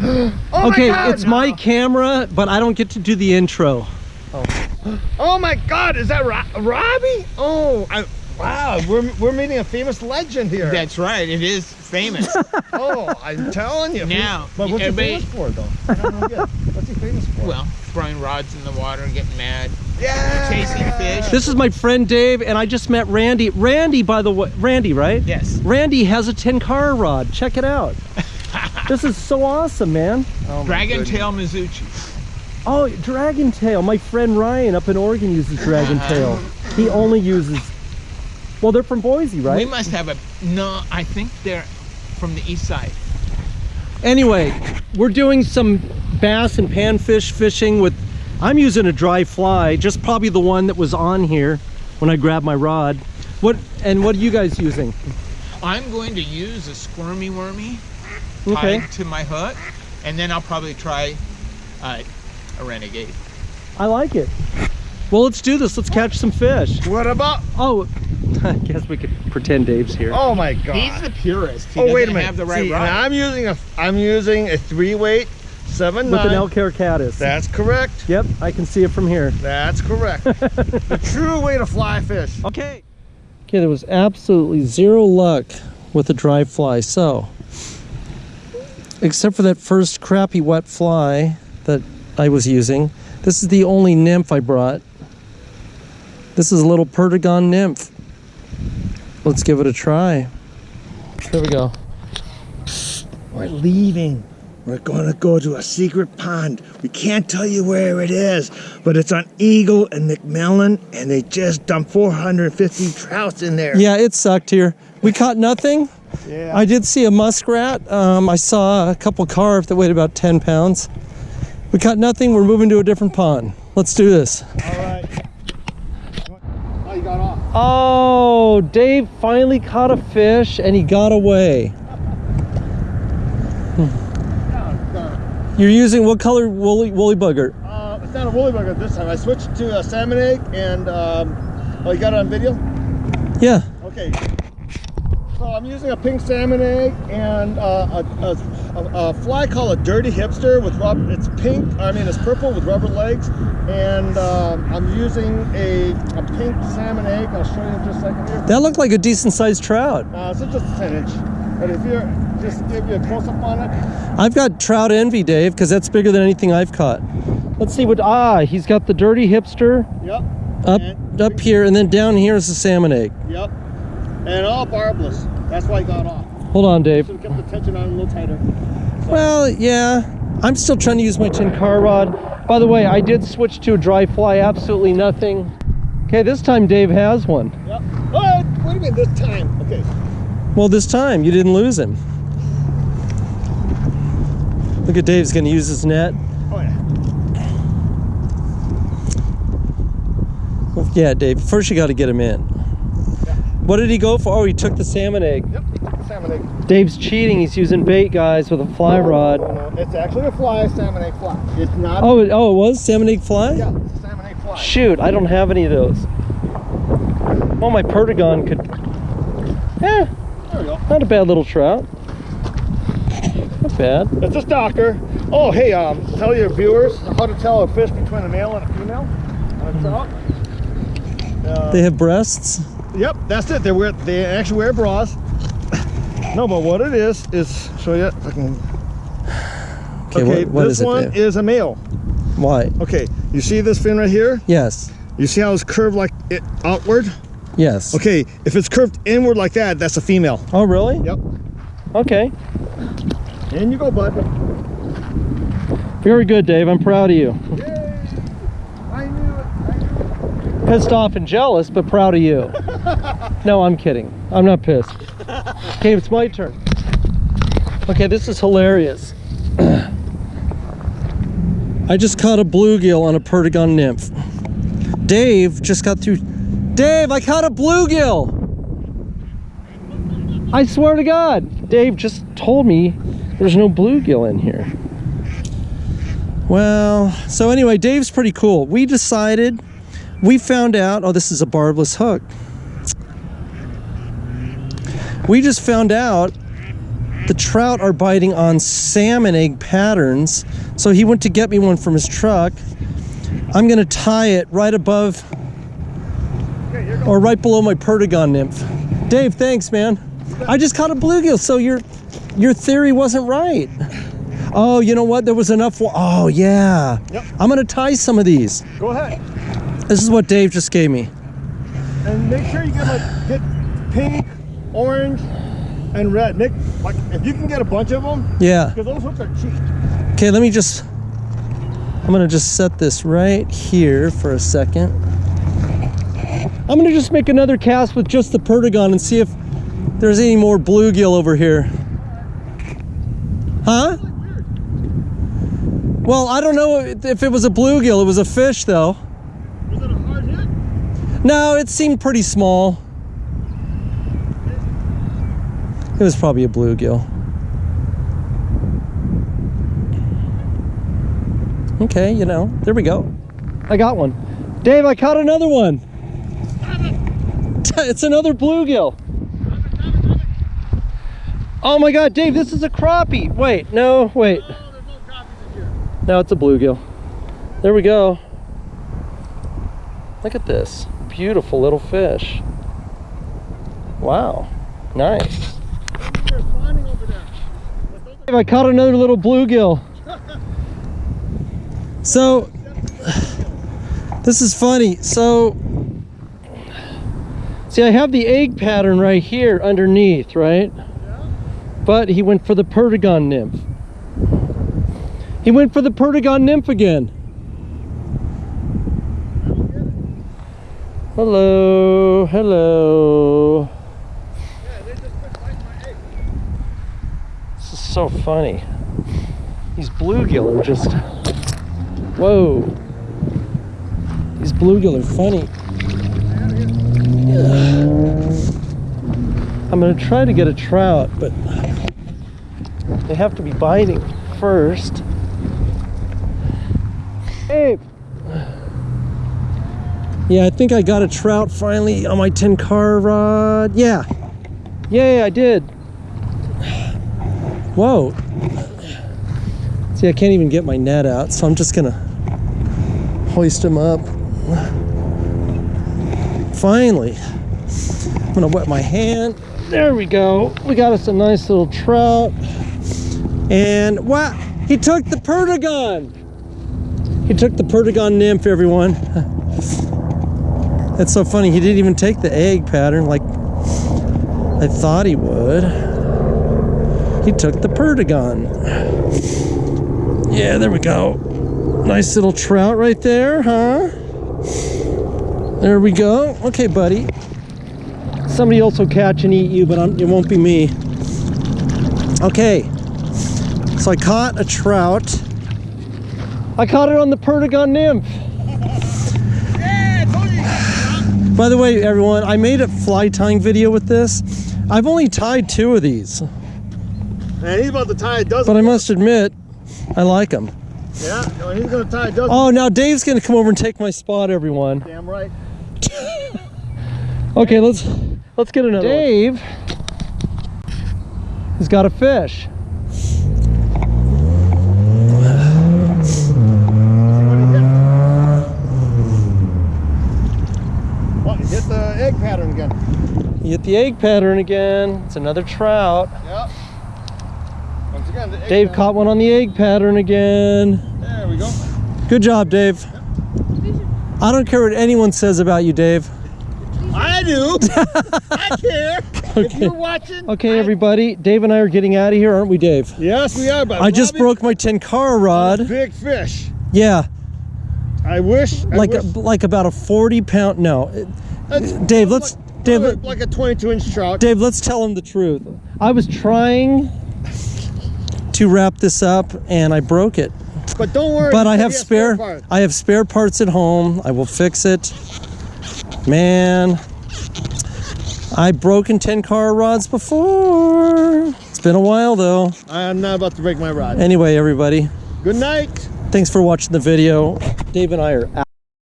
Oh okay, God, it's my camera, but I don't get to do the intro. Oh my God, is that Ro- Robbie? Oh, I, wow, we're, we're meeting a famous legend here. That's right. It is famous. oh, I'm telling you. Now, but what's he famous for though? I don't know yet. What's he famous for? well, throwing rods in the water, getting mad, yeah. chasing fish. This is my friend Dave, and I just met Randy. Randy, by the way, Randy, right? Yes. Randy has a tenkara rod. Check it out. this is so awesome, man. Oh, Dragon tail Mizuchi. Oh, Dragon Tail. My friend Ryan up in Oregon uses Dragon uh-huh. Tail. He only uses. Well, they're from Boise, right? We right? must have a. No, I think they're from the east side. Anyway, we're doing some bass and panfish fishing with. I'm using a dry fly, just probably the one that was on here when I grabbed my rod. What and what are you guys using? I'm going to use a squirmy wormy Okay, tied to my hook, and then I'll probably try uh, a renegade. I like it. Well, let's do this. Let's catch some fish. What about? Oh, I guess we could pretend Dave's here. Oh my God. He's the purist. He oh wait a minute. have the right See, rod. I'm using a I'm using a three weight seven With an nine. Elk Caddis. That's correct. Yep, I can see it from here. That's correct. the true way to fly fish. Okay. Okay, there was absolutely zero luck with the dry fly. So, except for that first crappy wet fly that I was using, this is the only nymph I brought. This is a little Perdigon nymph. Let's give it a try. Here we go. We're leaving. We're gonna go to a secret pond. We can't tell you where it is, but it's on Eagle and McMillan, and they just dumped 450 trouts in there. Yeah, it sucked here. We caught nothing. Yeah. I did see a muskrat. Um, I saw a couple carp that weighed about 10 pounds. We caught nothing. We're moving to a different pond. Let's do this. All right. Oh, you got off. Oh, Dave finally caught a fish and he got away. You're using what color woolly, woolly bugger? Uh, it's not a woolly bugger this time. I switched to a salmon egg, and um, oh, you got it on video? Yeah. Okay. So I'm using a pink salmon egg and uh, a, a, a, fly called a dirty hipster with rubber. It's pink. I mean, it's purple with rubber legs, and um, I'm using a, a pink salmon egg. I'll show you in just a second here. That looked like a decent sized trout. Uh, it's just a 10 inch. But if you're just give you a close up on it. I've got trout envy, Dave, because that's bigger than anything I've caught. Let's see what, ah, he's got the dirty hipster Yep. up, And- up here, and then down here is the salmon egg. Yep. And all barbless. That's why I got off. Hold on, Dave. Should have kept the tension on a little tighter. So, Well, yeah. I'm still trying to use my tenkara rod. By the way, I did switch to a dry fly, absolutely nothing. Okay, this time Dave has one. Yep. Oh, wait a minute. This time. Okay. Well, this time you didn't lose him. Look at Dave's gonna use his net. Oh yeah. Well, yeah, Dave, first you gotta get him in. What did he go for? Oh, he took the salmon egg. Yep. The salmon egg. Dave's cheating. He's using bait, guys, with a fly rod. No, no, it's actually a fly, salmon egg fly. It's not. Oh, it, oh, it was salmon egg fly? Yeah, it's a salmon egg fly. Shoot, I don't have any of those. Well, my Perdigon could. Eh, There we go. not a bad little trout. Not bad. It's a stalker. Oh, hey, um, tell your viewers how to tell a fish between a male and a female. on a trout. Uh, They have breasts. Yep, that's it. They wear they actually wear bras. no, but what it is is show you. If I can. Okay, Okay, what, what this is one Dave? is a male. Why? Okay, you see this fin right here? Yes. You see how it's curved like it outward? Yes. Okay, if it's curved inward like that, that's a female. Oh, really? Yep. Okay. In you go, bud. Very good, Dave. I'm proud of you. Yay! I knew it. I knew it. Pissed off and jealous, but proud of you. no, I'm kidding. I'm not pissed. Okay, it's my turn. Okay, this is hilarious. I just caught a bluegill on a Perdigon nymph. Dave just got through. Dave, I caught a bluegill! I swear to God, Dave just told me there's no bluegill in here. Well, so anyway, Dave's pretty cool. We decided, we found out, oh, this is a barbless hook. We just found out the trout are biting on salmon egg patterns. So he went to get me one from his truck. I'm gonna tie it right above. Or right below my perdigon nymph. Dave, thanks, man. I just caught a bluegill, so your your theory wasn't right. Oh, you know what? There was enough. Oh, yeah. Yep. I'm gonna tie some of these. Go ahead. This is what Dave just gave me. And make sure you get like get pink, orange, and red. Nick, like if you can get a bunch of them, Yeah. because those hooks are cheap. Okay, let me just. I'm gonna just set this right here for a second. I'm gonna just make another cast with just the perdigon and see if there's any more bluegill over here. Huh? Well, I don't know if it was a bluegill. It was a fish, though. Was it a hard hit? No, it seemed pretty small. It was probably a bluegill. Okay, you know, there we go. I got one. Dave, I caught another one. It's another bluegill. Oh my god, Dave, this is a crappie. Wait, no, wait. No it's a bluegill. There we go. Look at this. Beautiful little fish. Wow. Nice. I caught another little bluegill. So, this is funny. So, see, I have the egg pattern right here underneath, right? Yeah. But he went for the perdigon nymph. He went for the perdigon nymph again. Hello, hello. Yeah, they just quit my egg. This is so funny. These bluegill are just. Whoa. These bluegill are funny. I'm gonna try to get a trout, but they have to be biting first. Hey. Yeah, I think I got a trout finally on my tenkara rod. Yeah. Yeah, I did. Whoa. See, I can't even get my net out, so I'm just gonna hoist him up. Finally. I'm gonna wet my hand. There we go. We got us a nice little trout. And wow, he took the perdigon. He took the perdigon nymph, everyone. That's so funny. He didn't even take the egg pattern like I thought he would. He took the perdigon. Yeah, there we go. Nice little trout right there, huh? There we go. Okay, buddy. Somebody else will catch and eat you, but I'm, it won't be me. Okay. So I caught a trout. I caught it on the perdigon nymph. Yeah, I told you. you By the way, everyone, I made a fly tying video with this. I've only tied two of these, And he's about to tie a dozen. but I must admit, I like them. Yeah, no, he's gonna tie a dozen. Oh, now Dave's gonna come over and take my spot, everyone. Damn right. Okay, let's let's get another. Dave has got a fish. What? Hit the egg pattern again. You get the egg pattern again. It's another trout. Yep. Once again, the egg Dave pattern. caught one on the egg pattern again. There we go. Good job, Dave. I don't care what anyone says about you, Dave. I do. I care. If Okay. you're watching. Okay, I- everybody. Dave and I are getting out of here, aren't we, Dave? Yes, we are. But I just broke my tenkara rod. Big fish. Yeah, I wish. I like wish, a, like about a 40 pound. No, uh, That's Dave, let's- like, Dave, like a 22 inch trout. Dave, let's tell him the truth. I was trying to wrap this up and I broke it. But don't worry. But I have has spare. I have spare parts at home. I will fix it. Man, I've broken tenkara rods before. It's been a while though. I am not about to break my rod. Anyway, everybody, Good night. thanks for watching the video. Dave and I are out.